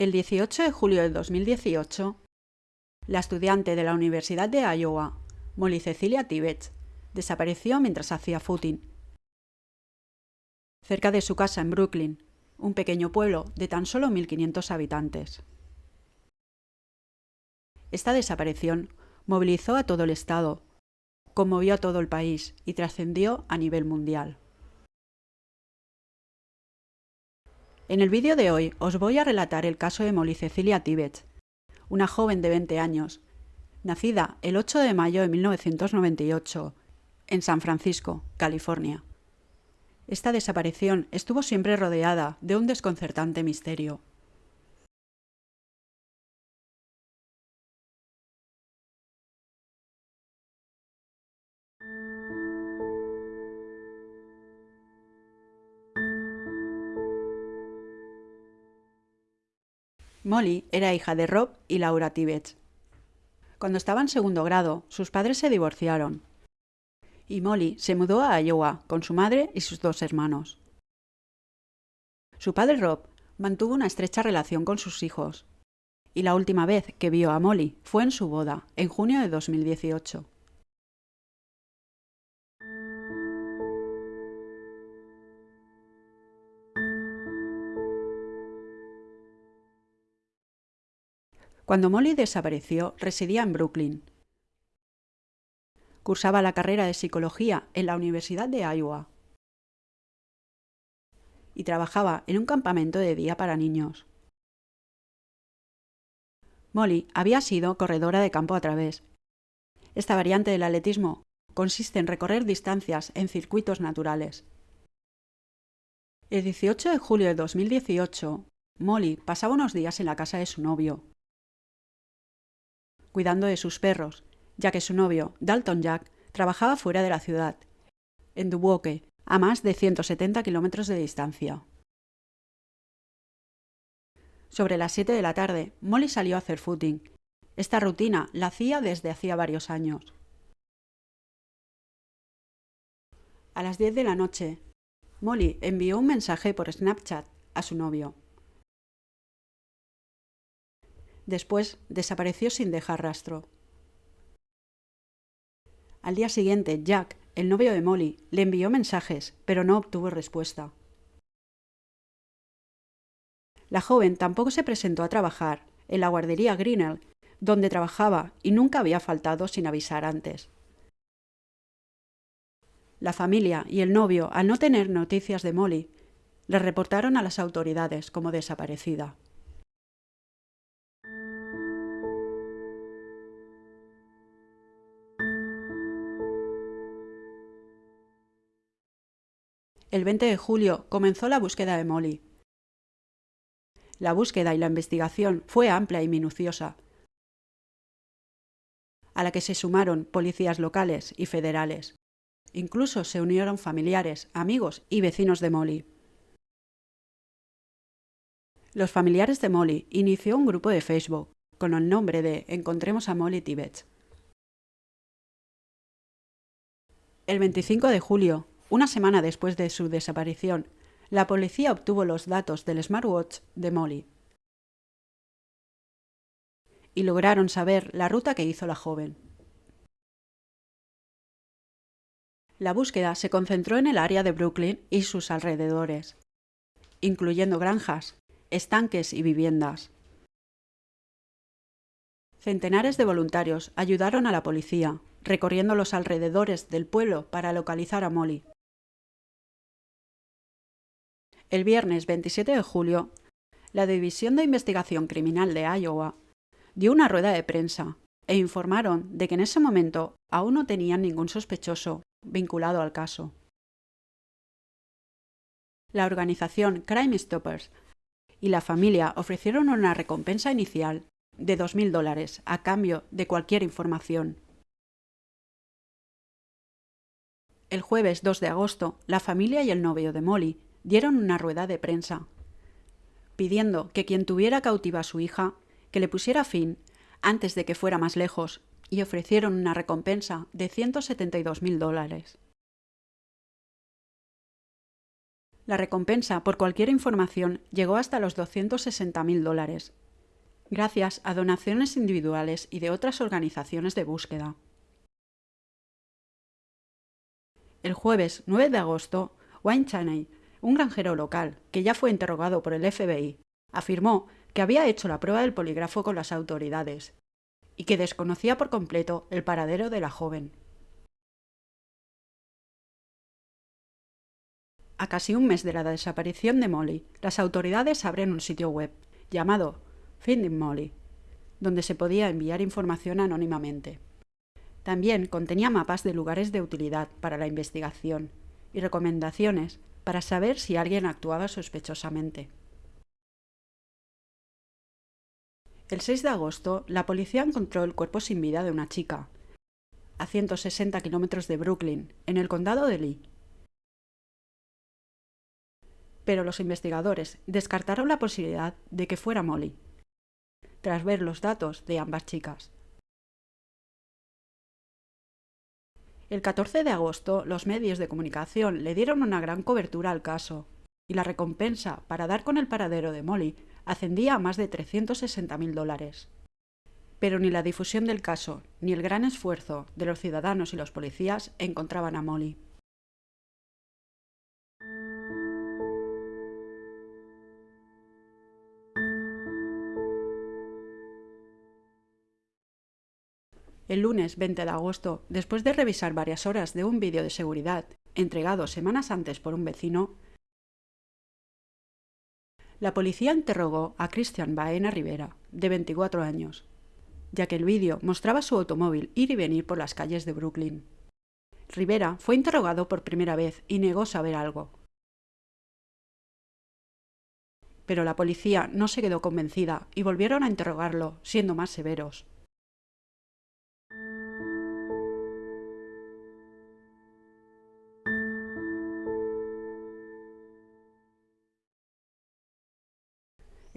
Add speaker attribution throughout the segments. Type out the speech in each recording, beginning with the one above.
Speaker 1: El 18 de julio de 2018, la estudiante de la Universidad de Iowa, Molly Cecilia Tibbets, desapareció mientras hacía footing. Cerca de su casa en Brooklyn, un pequeño pueblo de tan solo 1.500 habitantes. Esta desaparición movilizó a todo el Estado, conmovió a todo el país y trascendió a nivel mundial. En el vídeo de hoy os voy a relatar el caso de Molly Cecilia Tibbets, una joven de 20 años, nacida el 8 de mayo de 1998 en San Francisco, California. Esta desaparición estuvo siempre rodeada de un desconcertante misterio. Molly era hija de Rob y Laura Tibbets. Cuando estaba en segundo grado, sus padres se divorciaron. Y Molly se mudó a Iowa con su madre y sus dos hermanos. Su padre Rob mantuvo una estrecha relación con sus hijos. Y la última vez que vio a Molly fue en su boda, en junio de 2018. Cuando Molly desapareció, residía en Brooklyn. Cursaba la carrera de psicología en la Universidad de Iowa y trabajaba en un campamento de día para niños. Molly había sido corredora de campo a través. Esta variante del atletismo consiste en recorrer distancias en circuitos naturales. El 18 de julio de 2018, Molly pasaba unos días en la casa de su novio, cuidando de sus perros, ya que su novio, Dalton Jack, trabajaba fuera de la ciudad, en Dubuque, a más de 170 kilómetros de distancia. Sobre las 7 de la tarde, Molly salió a hacer footing. Esta rutina la hacía desde hacía varios años. A las 10 de la noche, Molly envió un mensaje por Snapchat a su novio. Después desapareció sin dejar rastro. Al día siguiente, Jack, el novio de Molly, le envió mensajes, pero no obtuvo respuesta. La joven tampoco se presentó a trabajar en la guardería Grinnell, donde trabajaba y nunca había faltado sin avisar antes. La familia y el novio, al no tener noticias de Molly, le reportaron a las autoridades como desaparecida. El 20 de julio comenzó la búsqueda de Molly. La búsqueda y la investigación fue amplia y minuciosa, a la que se sumaron policías locales y federales. Incluso se unieron familiares, amigos y vecinos de Molly. Los familiares de Molly inició un grupo de Facebook con el nombre de Encontremos a Molly Tibet. El 25 de julio, una semana después de su desaparición, la policía obtuvo los datos del smartwatch de Molly y lograron saber la ruta que hizo la joven. La búsqueda se concentró en el área de Brooklyn y sus alrededores, incluyendo granjas, estanques y viviendas. Centenares de voluntarios ayudaron a la policía, recorriendo los alrededores del pueblo para localizar a Molly. El viernes 27 de julio, la División de Investigación Criminal de Iowa dio una rueda de prensa e informaron de que en ese momento aún no tenían ningún sospechoso vinculado al caso. La organización Crime Stoppers y la familia ofrecieron una recompensa inicial de 2.000 dólares a cambio de cualquier información. El jueves 2 de agosto, la familia y el novio de Molly dieron una rueda de prensa, pidiendo que quien tuviera cautiva a su hija, que le pusiera fin antes de que fuera más lejos, y ofrecieron una recompensa de 172.000 dólares. La recompensa por cualquier información llegó hasta los 260.000 dólares, gracias a donaciones individuales y de otras organizaciones de búsqueda. El jueves 9 de agosto, Wayne Chaney, un granjero local, que ya fue interrogado por el FBI, afirmó que había hecho la prueba del polígrafo con las autoridades y que desconocía por completo el paradero de la joven. A casi un mes de la desaparición de Molly, las autoridades abren un sitio web llamado Finding Molly, donde se podía enviar información anónimamente. También contenía mapas de lugares de utilidad para la investigación y recomendaciones para saber si alguien actuaba sospechosamente. El 6 de agosto, la policía encontró el cuerpo sin vida de una chica, a 160 kilómetros de Brooklyn, en el condado de Lee. Pero los investigadores descartaron la posibilidad de que fuera Molly, tras ver los datos de ambas chicas. El 14 de agosto, los medios de comunicación le dieron una gran cobertura al caso, y la recompensa para dar con el paradero de Molly ascendía a más de 360.000 dólares. Pero ni la difusión del caso ni el gran esfuerzo de los ciudadanos y los policías encontraban a Molly. El lunes 20 de agosto, después de revisar varias horas de un vídeo de seguridad entregado semanas antes por un vecino, la policía interrogó a Christian Baena Rivera, de 24 años, ya que el vídeo mostraba su automóvil ir y venir por las calles de Brooklyn. Rivera fue interrogado por primera vez y negó saber algo. Pero la policía no se quedó convencida y volvieron a interrogarlo, siendo más severos.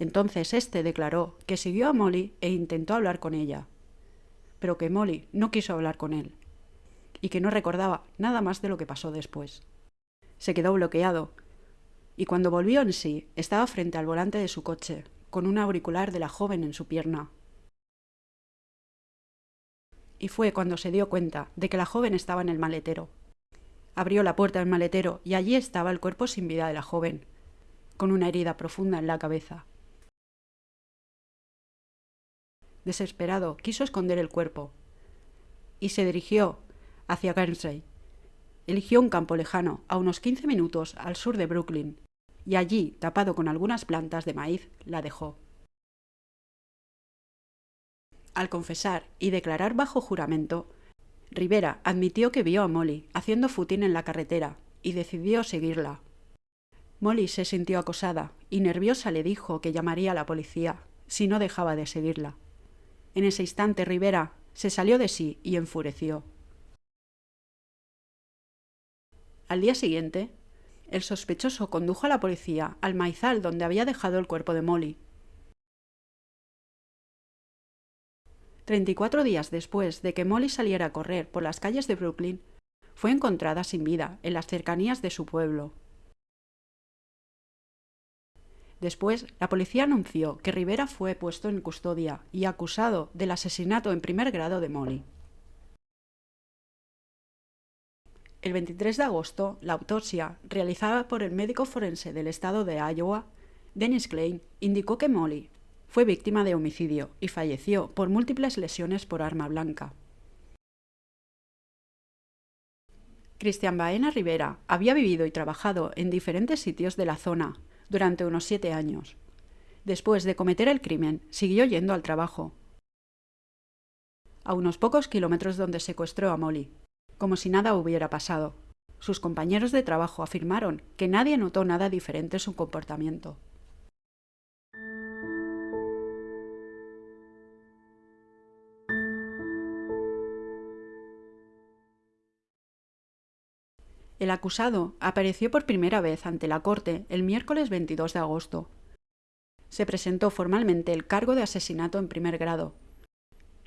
Speaker 1: Entonces éste declaró que siguió a Molly e intentó hablar con ella, pero que Molly no quiso hablar con él, y que no recordaba nada más de lo que pasó después. Se quedó bloqueado, y cuando volvió en sí estaba frente al volante de su coche, con un auricular de la joven en su pierna. Y fue cuando se dio cuenta de que la joven estaba en el maletero. Abrió la puerta del maletero y allí estaba el cuerpo sin vida de la joven, con una herida profunda en la cabeza. Desesperado, quiso esconder el cuerpo y se dirigió hacia Guernsey. Eligió un campo lejano, a unos 15 minutos al sur de Brooklyn, y allí, tapado con algunas plantas de maíz, la dejó. Al confesar y declarar bajo juramento, Rivera admitió que vio a Molly haciendo futín en la carretera y decidió seguirla. Molly se sintió acosada y nerviosa le dijo que llamaría a la policía si no dejaba de seguirla. En ese instante Rivera se salió de sí y enfureció. Al día siguiente, el sospechoso condujo a la policía al maizal donde había dejado el cuerpo de Molly. Treinta y cuatro días después de que Molly saliera a correr por las calles de Brooklyn, fue encontrada sin vida en las cercanías de su pueblo. Después, la policía anunció que Rivera fue puesto en custodia y acusado del asesinato en primer grado de Molly. El 23 de agosto, la autopsia, realizada por el médico forense del estado de Iowa, Dennis Klein, indicó que Molly fue víctima de homicidio y falleció por múltiples lesiones por arma blanca. Cristian Baena Rivera había vivido y trabajado en diferentes sitios de la zona, durante unos siete años. Después de cometer el crimen, siguió yendo al trabajo, a unos pocos kilómetros donde secuestró a Molly, como si nada hubiera pasado. Sus compañeros de trabajo afirmaron que nadie notó nada diferente en su comportamiento. El acusado apareció por primera vez ante la Corte el miércoles 22 de agosto. Se presentó formalmente el cargo de asesinato en primer grado,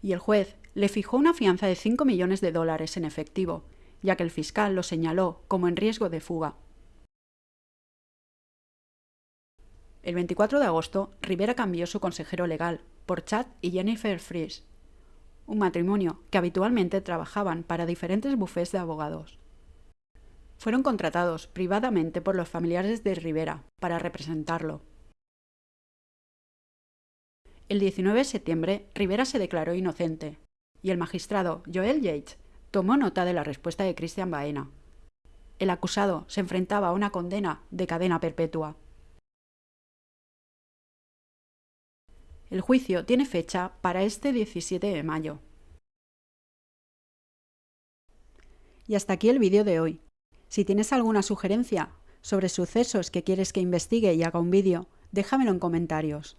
Speaker 1: y el juez le fijó una fianza de 5 millones de dólares en efectivo, ya que el fiscal lo señaló como en riesgo de fuga. El 24 de agosto, Rivera cambió su consejero legal por Chad y Jennifer Fries, un matrimonio que habitualmente trabajaban para diferentes bufés de abogados. Fueron contratados privadamente por los familiares de Rivera para representarlo. El 19 de septiembre, Rivera se declaró inocente y el magistrado Joel Yates tomó nota de la respuesta de Christian Baena. El acusado se enfrentaba a una condena de cadena perpetua. El juicio tiene fecha para este 17 de mayo. Y hasta aquí el vídeo de hoy. Si tienes alguna sugerencia sobre sucesos que quieres que investigue y haga un vídeo, déjamelo en comentarios.